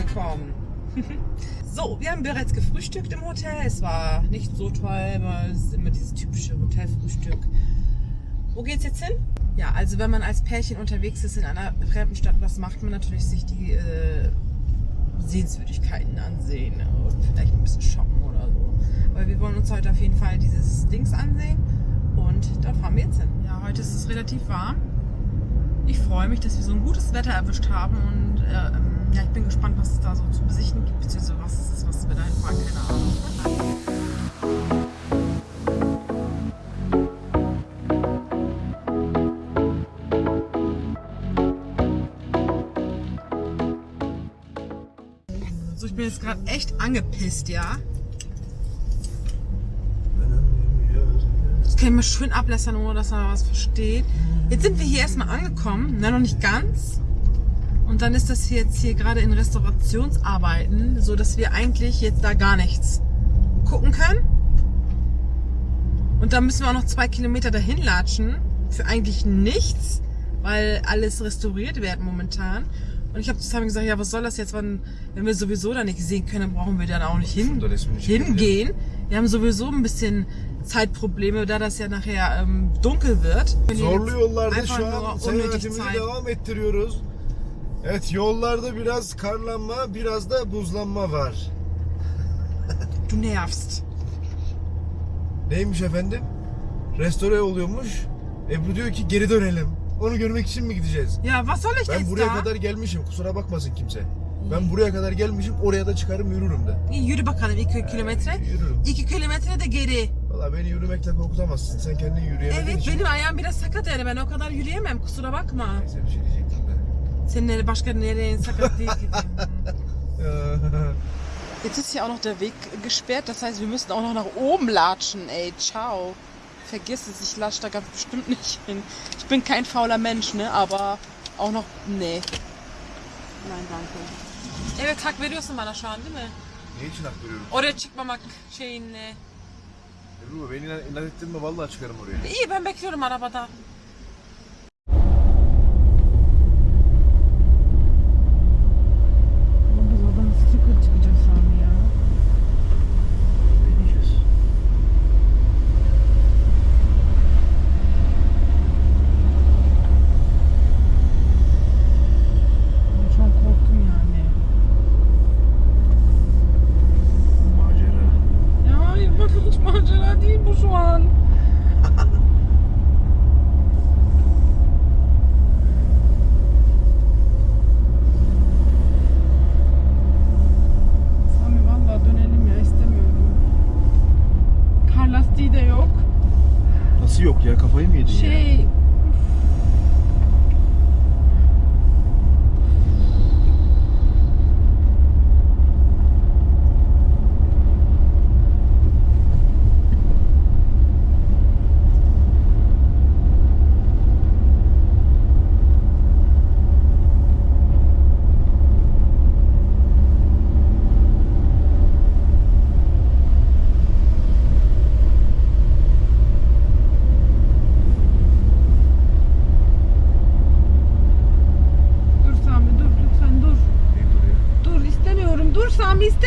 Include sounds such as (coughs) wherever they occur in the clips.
angekommen. (laughs) so, wir haben bereits gefrühstückt im Hotel. Es war nicht so toll, weil es ist immer dieses typische Hotelfrühstück. Wo geht's jetzt hin? Ja, also wenn man als Pärchen unterwegs ist in einer fremden Stadt, was macht man natürlich sich die äh, Sehenswürdigkeiten ansehen und vielleicht ein bisschen shoppen oder so. Aber wir wollen uns heute auf jeden Fall dieses Dings ansehen und da fahren wir jetzt hin. Ja, heute ist es relativ warm. Ich freue mich, dass wir so ein gutes Wetter erwischt haben und äh, ja, ich bin gespannt, was es da so zu besichtigen gibt, beziehungsweise was es ist, was wir da fahren, keine Ahnung. So, ich bin jetzt gerade echt angepisst, ja. Das kann ich mir schön ablässern, ohne dass er was versteht. Jetzt sind wir hier erstmal angekommen, na noch nicht ganz. Und dann ist das hier jetzt hier gerade in Restaurationsarbeiten, so dass wir eigentlich jetzt da gar nichts gucken können. Und dann müssen wir auch noch zwei Kilometer dahin latschen für eigentlich nichts, weil alles restauriert wird momentan. Und ich habe zusammen gesagt, ja, was soll das jetzt, wenn, wenn wir sowieso da nicht sehen können, dann brauchen wir dann auch nicht hin, nicht hingehen. Wir haben sowieso ein bisschen Zeitprobleme, da das ja nachher ähm, dunkel wird. Zorlu yollarda Einfach şu an unnötig Zeit. devam ettiriyoruz. Evet yollarda biraz karlanma, biraz da buzlanma var. Du nervst. Neymiş efendim? Restore oluyormuş. Ebru diyor ki geri dönelim. Onu görmek için mi gideceğiz? Ja, was soll ich Ben jetzt buraya da? kadar gelmişim. Kusura bakmasın kimse. Ben buraya kadar gelmişim. Oraya da çıkarım yürürüm de. İyi, Yürü bakalım 2 kilometre. Yürürüm. 2 kilometre de geri. Valla beni yürümekle korkutamazsın. Sen kendin yürüyemediğin Evet için. benim ayağım biraz sakat yani ben o kadar yürüyemem kusura bakma. Neyse bir şey diyecektim de. Senin nere- başka nereye sakat değil. Jetzt ist hier auch noch der Weg gesperrt, das heißt, wir müssen auch noch nach oben latschen, ey, ciao. Vergiss es, ich latsche da ganz bestimmt nicht hin. Ich bin kein fauler Mensch, ne, aber auch noch, nee. Nein, danke. Evet hak veriyorsun bana şu an değil mi? ne için hak veriyorum? Oraya çıkmamak şeyinle. Ebru beni inat ettin mi vallahi çıkarım oraya. İyi ben bekliyorum arabada.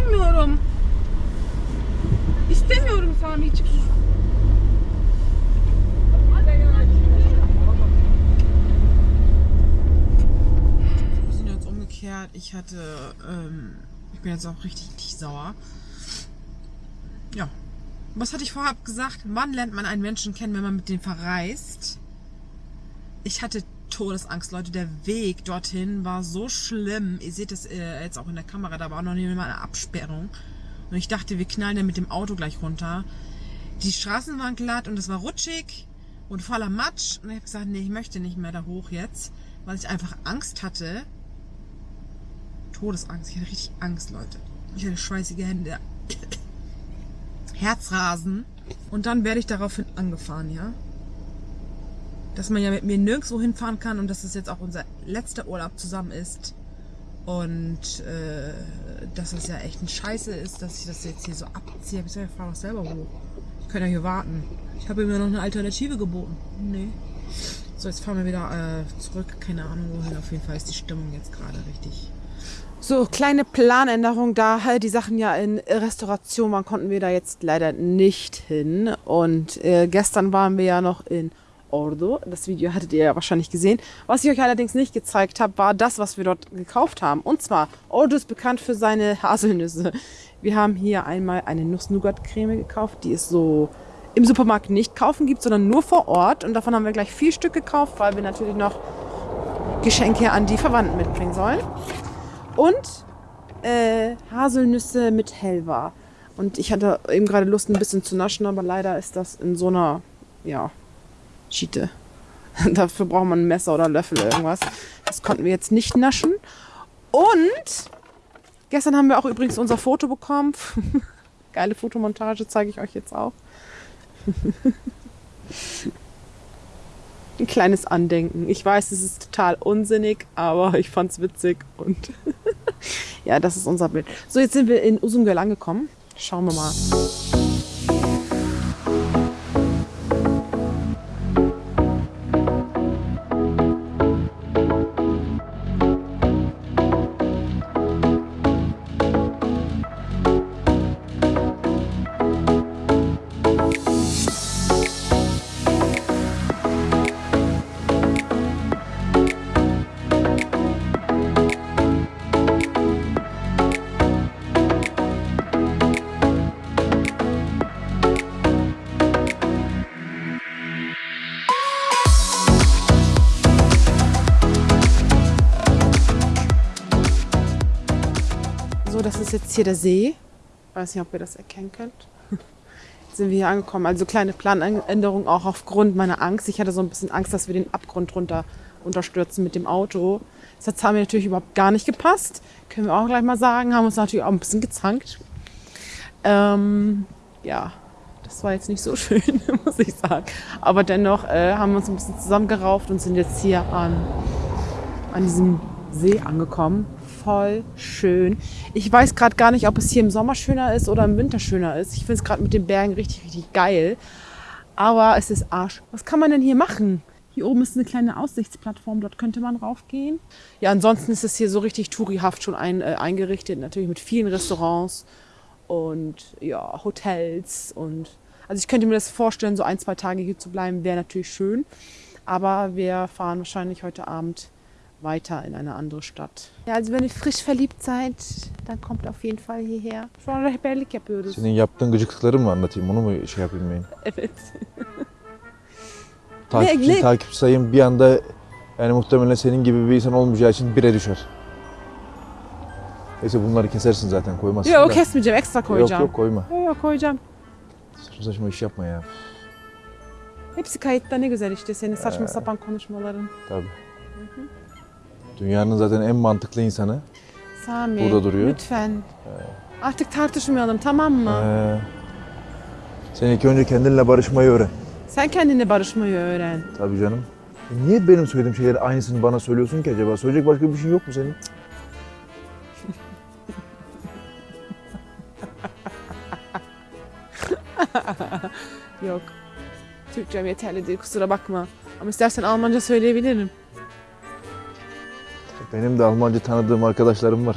Istemiyorum. İstemiyorum Sami çık. Wir sind jetzt umgekehrt. Ich hatte, ähm, ich bin jetzt auch richtig, richtig sauer. Ja. Was hatte ich vorab gesagt? Wann lernt man einen Menschen kennen, wenn man mit dem verreist? Ich hatte Todesangst, Leute. Der Weg dorthin war so schlimm. Ihr seht es äh, jetzt auch in der Kamera, da war noch nicht mal eine Absperrung. Und ich dachte, wir knallen dann mit dem Auto gleich runter. Die Straßen waren glatt und es war rutschig und voller Matsch. Und ich habe gesagt, nee, ich möchte nicht mehr da hoch jetzt, weil ich einfach Angst hatte. Todesangst. Ich hatte richtig Angst, Leute. Ich hatte schweißige Hände. (coughs) Herzrasen. Und dann werde ich daraufhin angefahren, ja dass man ja mit mir nirgendwo hinfahren kann und dass es jetzt auch unser letzter Urlaub zusammen ist. Und äh, dass es ja echt ein Scheiße ist, dass ich das jetzt hier so abziehe. Ich sag, ich fahr doch selber hoch. Ich kann ja hier warten. Ich habe ja noch eine Alternative geboten. Nee. So, jetzt fahren wir wieder äh, zurück. Keine Ahnung wohin. Auf jeden Fall ist die Stimmung jetzt gerade richtig So, kleine Planänderung da. Die Sachen ja in Restauration waren, konnten wir da jetzt leider nicht hin. Und äh, gestern waren wir ja noch in Ordo. Das Video hattet ihr ja wahrscheinlich gesehen. Was ich euch allerdings nicht gezeigt habe, war das, was wir dort gekauft haben. Und zwar, Ordo ist bekannt für seine (laughs) Haselnüsse. Wir haben hier einmal eine Nuss-Nougat-Creme gekauft. Die ist so im Supermarkt nicht kaufen gibt, sondern nur vor Ort. Und davon haben wir gleich vier Stück gekauft, weil wir natürlich noch Geschenke an die Verwandten mitbringen sollen und äh, Haselnüsse mit Helva. Und ich hatte eben gerade Lust, ein bisschen zu naschen, aber leider ist das in so einer, ja, Schiete. (laughs) Dafür braucht man ein Messer oder Löffel oder irgendwas. Das konnten wir jetzt nicht naschen. Und gestern haben wir auch übrigens unser Foto bekommen. (laughs) Geile Fotomontage zeige ich euch jetzt auch. (laughs) ein kleines Andenken. Ich weiß, es ist total unsinnig, aber ich fand es witzig und ja, das ist unser Bild. So, jetzt sind wir in Usumgöl angekommen. Schauen wir mal. Ist jetzt hier der See. Weiß nicht, ob ihr das erkennen könnt. Jetzt sind wir hier angekommen. Also kleine Planänderung auch aufgrund meiner Angst. Ich hatte so ein bisschen Angst, dass wir den Abgrund runter unterstürzen mit dem Auto. Das hat mir natürlich überhaupt gar nicht gepasst. Können wir auch gleich mal sagen. Haben uns natürlich auch ein bisschen gezankt. Ähm, ja, das war jetzt nicht so (laughs) schön, muss ich sagen. Aber dennoch äh, haben wir uns ein bisschen zusammengerauft und sind jetzt hier an, an diesem See angekommen voll schön. Ich weiß gerade gar nicht, ob es hier im Sommer schöner ist oder im Winter schöner ist. Ich finde es gerade mit den Bergen richtig, richtig geil. Aber es ist Arsch. Was kann man denn hier machen? Hier oben ist eine kleine Aussichtsplattform, dort könnte man raufgehen. Ja, ansonsten ist es hier so richtig tourihaft schon ein, äh, eingerichtet, natürlich mit vielen Restaurants und ja, Hotels und also ich könnte mir das vorstellen, so ein, zwei Tage hier zu bleiben, wäre natürlich schön. Aber wir fahren wahrscheinlich heute Abend weiter in eine andere Stadt. Ja, also wenn ihr frisch verliebt seid, dann kommt auf jeden Fall hierher. Şu an rehberlik yapıyoruz. Senin yaptığın gıcıklıkları mı anlatayım? Onu mu şey yapayım ben? Evet. (laughs) Takipçi, ne- takipçi sayım bir anda yani muhtemelen senin gibi bir insan olmayacağı için bire düşer. Neyse bunları kesersin zaten koymazsın Yok da. kesmeyeceğim, ekstra koyacağım. Yok yok koyma. Yok yok koyacağım. Saçma saçma iş yapma ya. Hepsi kayıtta ne güzel işte senin saçma sapan konuşmaların. Tabii. Dünyanın zaten en mantıklı insanı. Sami Burada duruyor. lütfen. Artık tartışmayalım tamam mı? Ee, sen ilk önce kendinle barışmayı öğren. Sen kendine barışmayı öğren. Tabii canım. E Niye benim söylediğim şeyleri aynısını bana söylüyorsun ki acaba? Söyleyecek başka bir şey yok mu senin? (laughs) Yok. Türkçem yeterli değil kusura bakma. Ama istersen Almanca söyleyebilirim. Benim de Almanca tanıdığım arkadaşlarım var.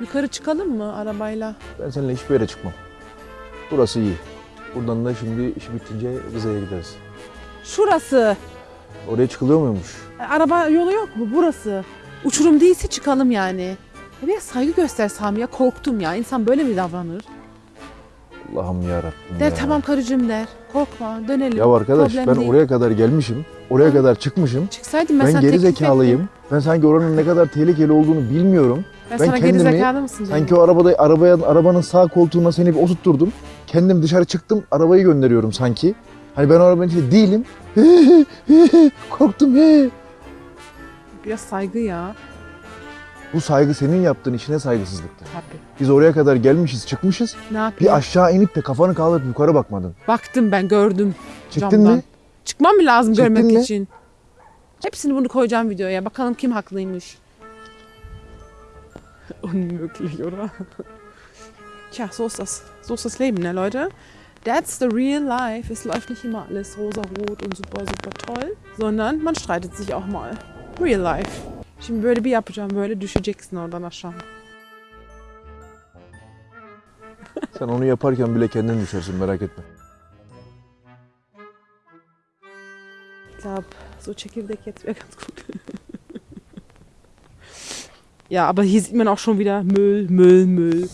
Yukarı çıkalım mı arabayla? Ben seninle hiçbir yere çıkmam. Burası iyi. Buradan da şimdi iş bitince Rize'ye gideriz. Şurası. Oraya çıkılıyor muymuş? E, Araba yolu yok mu? Burası. Uçurum değilse çıkalım yani. Ya biraz saygı göster Sami ya. Korktum ya. İnsan böyle mi davranır? Allah'ım yarabbim Der ya. tamam karıcığım der. Korkma dönelim. Ya arkadaş Problem ben değil. oraya kadar gelmişim. Oraya kadar çıkmışım. Çıksaydım ben, Ben sana geri teklif zekalıyım. ettim. Ben sanki oranın ne kadar tehlikeli olduğunu bilmiyorum. Ben, sana geri zekalı mısın canım? Sanki o arabada arabaya arabanın sağ koltuğuna seni bir oturtturdum. Kendim dışarı çıktım, arabayı gönderiyorum sanki. Hani ben o arabanın içinde değilim. (laughs) Korktum. Biraz saygı ya. Bu saygı senin yaptığın işine saygısızlıktır. Tabii. Biz oraya kadar gelmişiz, çıkmışız. Ne yapayım? Bir aşağı inip de kafanı kaldırıp yukarı bakmadın. Baktım ben gördüm. Çıktın Camdan. mı? Çıkmam mı lazım Çıktın görmek mı? için? Hepsini bunu koyacağım videoya. Bakalım kim haklıymış. (laughs) Unmöglich, oder? (laughs) Tja, so ist das. So ist das Leben, ne, Leute? That's the real life. Es läuft nicht immer alles rosa-rot und super, super toll, sondern man streitet sich auch mal. Real life. Şimdi böyle bir yapacağım. Böyle düşeceksin oradan aşağı. Sen onu yaparken bile kendin düşersin merak etme. Ich glaube, so Çekirdek jetzt (laughs) wäre ganz gut. ja, aber hier sieht man auch schon wieder Müll, Müll, Müll.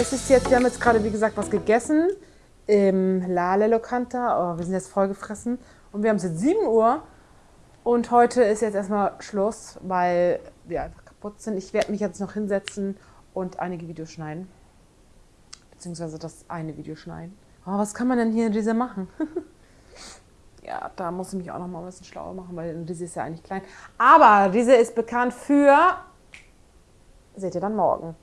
Es ist jetzt, wir haben jetzt gerade, wie gesagt, was gegessen im Lale Locanta. Oh, wir sind jetzt vollgefressen und wir haben es jetzt 7 Uhr und heute ist jetzt erstmal Schluss, weil wir einfach kaputt sind. Ich werde mich jetzt noch hinsetzen und einige Videos schneiden. Beziehungsweise das eine Video schneiden. Oh, was kann man denn hier in dieser machen? (laughs) ja, da muss ich mich auch noch mal ein bisschen schlauer machen, weil diese ist ja eigentlich klein. Aber diese ist bekannt für, seht ihr dann morgen.